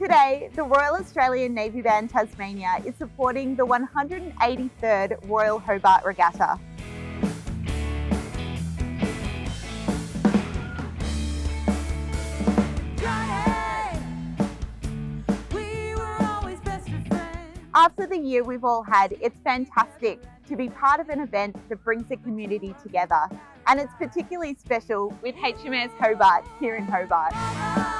Today, the Royal Australian Navy Band Tasmania is supporting the 183rd Royal Hobart Regatta. After the year we've all had, it's fantastic to be part of an event that brings the community together. And it's particularly special with HMAS Hobart here in Hobart.